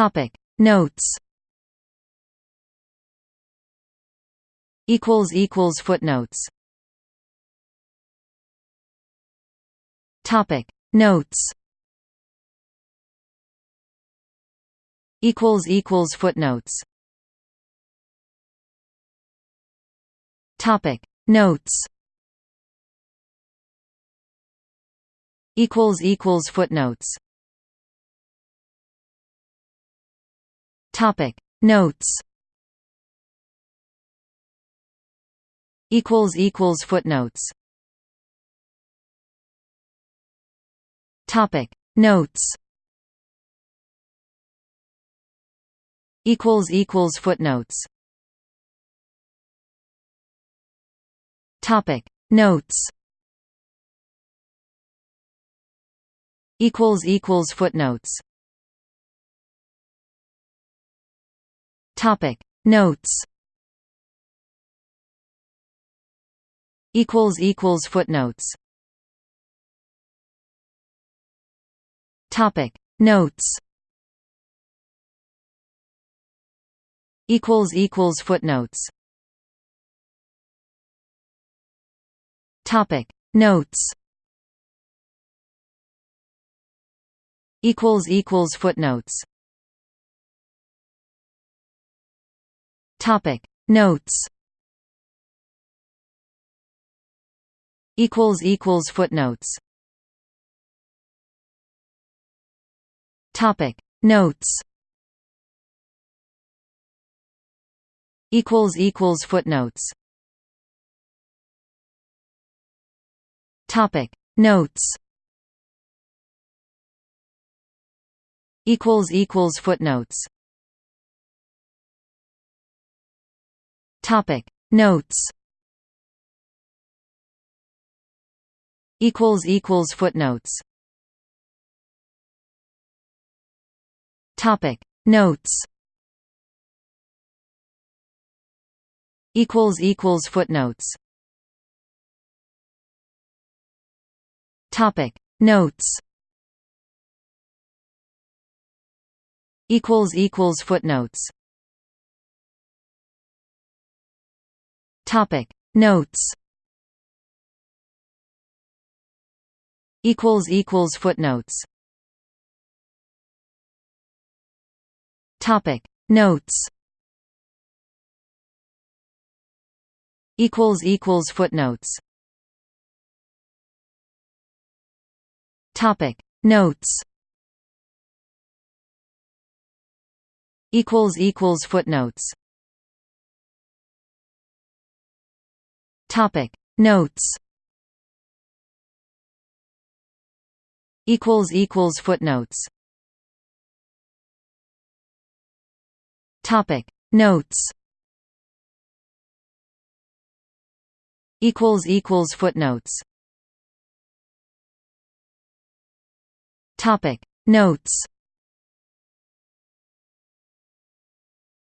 Topic. Notes. Equals equals footnotes. Topic. Notes. Equals equals footnotes. Topic. Notes. Equals equals footnotes Topic. Notes. Equals equals footnotes. Topic. Notes. Equals equals footnotes. Topic. Notes. Equals equals footnotes Topic. Notes. Equals equals footnotes. Topic. Notes. Equals equals footnotes. Topic. Notes. Equals equals footnotes Topic. Notes. Equals equals footnotes. Topic. Notes. Equals equals footnotes. Topic. Notes. Equals equals footnotes Topic. Notes. Equals equals footnotes. Topic. Notes. Equals equals footnotes. Topic. Notes. Equals equals footnotes Topic. Notes. Equals equals footnotes. Topic. Notes. Equals equals footnotes. Topic. Notes. Equals equals footnotes Topic. Notes. Equals equals footnotes. Topic. Notes. Equals equals footnotes. Topic. Notes.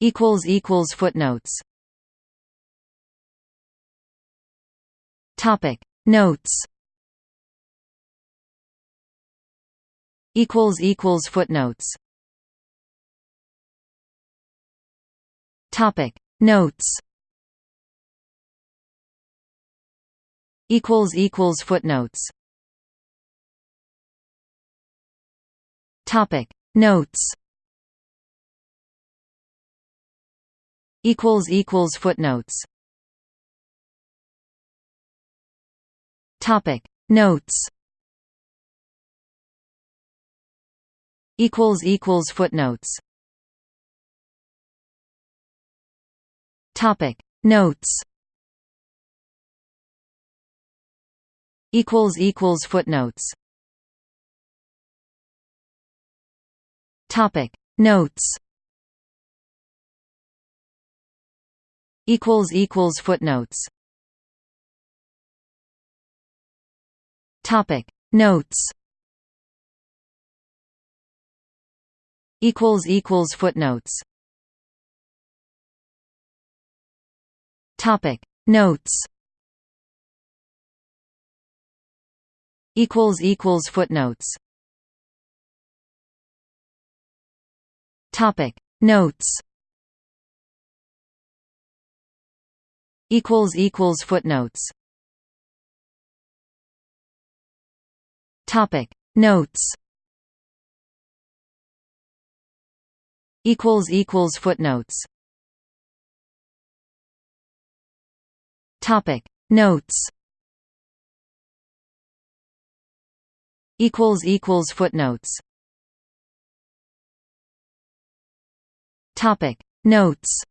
Equals equals footnotes Topic. Notes. Equals equals footnotes. Topic. Notes. Equals equals footnotes. Topic. Notes. Equals equals footnotes Topic. Notes. Equals equals footnotes. Topic. Notes. Equals equals footnotes. Topic. Notes. Equals equals footnotes Topic. Notes. Equals equals footnotes. Topic. Notes. Equals equals footnotes. Topic. Notes. Equals equals footnotes Topic. Notes. Equals equals footnotes. Topic. Notes. Equals equals footnotes. Topic. Notes.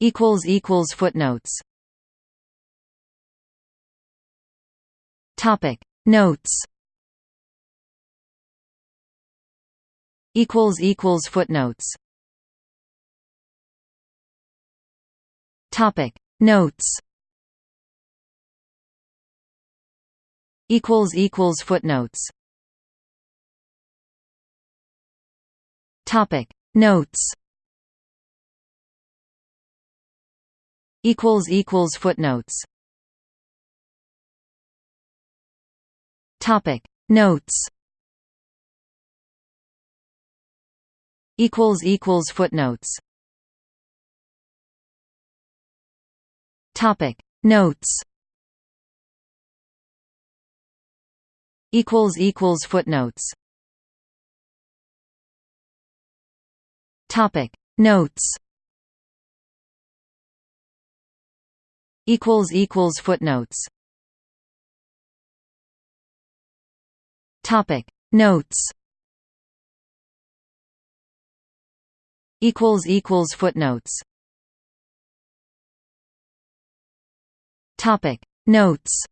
Equals equals footnotes Topic. Notes. Equals equals footnotes. Topic. Notes. Equals equals footnotes. Topic. Notes. Equals equals footnotes Topic. Notes. Equals equals footnotes. Topic. Notes. Equals equals footnotes. Topic. Notes. Equals equals footnotes Topic. Notes. Equals equals footnotes. Topic. Notes.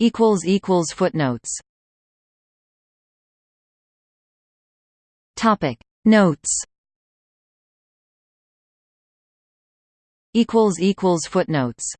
Equals equals footnotes. Topic. Notes. Equals equals footnotes